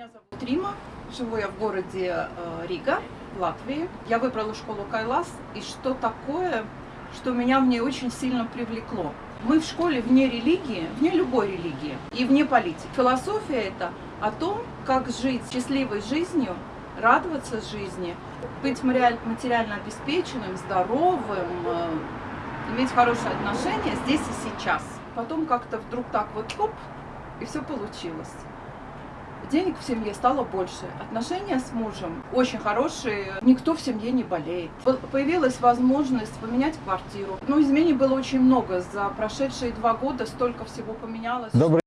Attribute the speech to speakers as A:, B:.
A: Меня зовут Рима, живу я в городе э, Рига, Латвии. Я выбрала школу Кайлас, и что такое, что меня в ней очень сильно привлекло. Мы в школе вне религии, вне любой религии и вне политики. Философия это о том, как жить счастливой жизнью, радоваться жизни, быть материаль- материально обеспеченным, здоровым, э, иметь хорошие отношения здесь и сейчас. Потом как-то вдруг так вот хоп, и все получилось. Денег в семье стало больше, отношения с мужем очень хорошие, никто в семье не болеет. По- Появилась возможность поменять квартиру. Ну, изменений было очень много, за прошедшие два года столько всего поменялось.
B: Добрый